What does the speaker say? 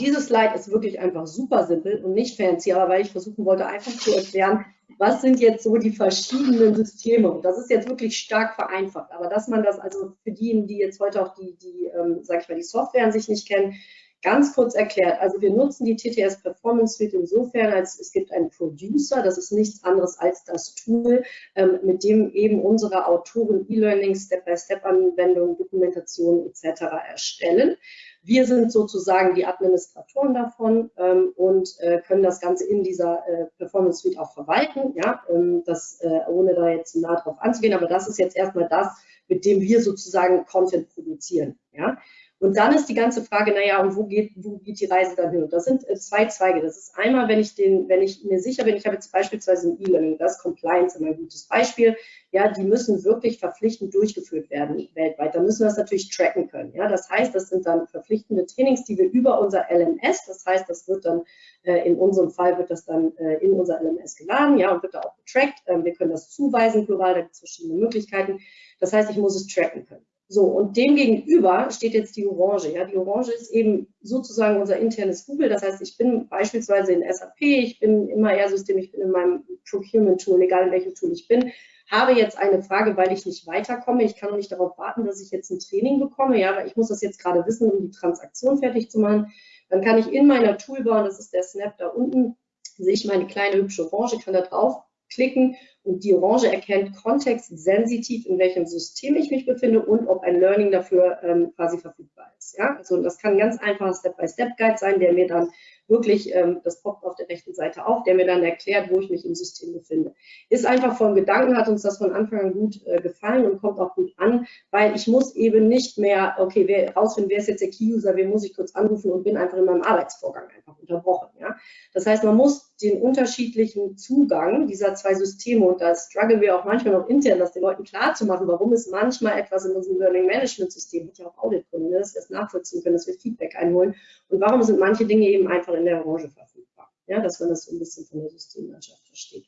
Dieses Slide ist wirklich einfach super simpel und nicht fancy, aber weil ich versuchen wollte, einfach zu erklären, was sind jetzt so die verschiedenen Systeme. Und das ist jetzt wirklich stark vereinfacht. Aber dass man das also für diejenigen, die jetzt heute auch die, die ähm, sag ich mal, die Software an sich nicht kennen, Ganz kurz erklärt, also wir nutzen die TTS Performance Suite insofern, als es gibt einen Producer, das ist nichts anderes als das Tool, ähm, mit dem eben unsere Autoren E-Learning, Step-by-Step-Anwendungen, Dokumentation etc. erstellen. Wir sind sozusagen die Administratoren davon ähm, und äh, können das Ganze in dieser äh, Performance Suite auch verwalten, ja, ähm, das, äh, ohne da jetzt nah drauf anzugehen, aber das ist jetzt erstmal das, mit dem wir sozusagen Content produzieren. Ja. Und dann ist die ganze Frage, naja, und wo geht, wo geht die Reise dann hin? Und das sind äh, zwei Zweige. Das ist einmal, wenn ich, den, wenn ich mir sicher bin, ich habe jetzt beispielsweise ein E-Learning, das Compliance immer ein gutes Beispiel. Ja, die müssen wirklich verpflichtend durchgeführt werden weltweit. Da müssen wir das natürlich tracken können. Ja, das heißt, das sind dann verpflichtende Trainings, die wir über unser LMS, das heißt, das wird dann, äh, in unserem Fall wird das dann äh, in unser LMS geladen, ja, und wird da auch getrackt. Ähm, wir können das zuweisen, plural, da gibt es verschiedene Möglichkeiten. Das heißt, ich muss es tracken können. So, und dem gegenüber steht jetzt die Orange. Ja, die Orange ist eben sozusagen unser internes Google. Das heißt, ich bin beispielsweise in SAP, ich bin immer eher System, ich bin in meinem Procurement-Tool, egal in welchem Tool ich bin, habe jetzt eine Frage, weil ich nicht weiterkomme. Ich kann nicht darauf warten, dass ich jetzt ein Training bekomme, ja, weil ich muss das jetzt gerade wissen, um die Transaktion fertig zu machen. Dann kann ich in meiner Toolbar, das ist der Snap da unten, sehe ich meine kleine hübsche Orange, kann da drauf klicken und die Orange erkennt kontextsensitiv, in welchem System ich mich befinde und ob ein Learning dafür ähm, quasi verfügbar ist. Ja? Also das kann ein ganz einfacher Step-by-Step-Guide sein, der mir dann wirklich, ähm, das poppt auf der rechten Seite auf, der mir dann erklärt, wo ich mich im System befinde. Ist einfach vom Gedanken, hat uns das von Anfang an gut äh, gefallen und kommt auch gut an, weil ich muss eben nicht mehr, okay, wer rausfinden, wer ist jetzt der Key-User, wen muss ich kurz anrufen und bin einfach in meinem Arbeitsvorgang einfach unterbrochen. Ja? Das heißt, man muss den unterschiedlichen Zugang dieser zwei Systeme, und da strugglen wir auch manchmal noch intern, das den Leuten klar zu machen, warum ist manchmal etwas in unserem Learning Management System, hat ja auch Audit-Gründe, ne, dass wir es nachvollziehen können, dass wir Feedback einholen und warum sind manche Dinge eben einfach in der Orange verfügbar. Ja, dass man das so ein bisschen von der Systemlandschaft versteht.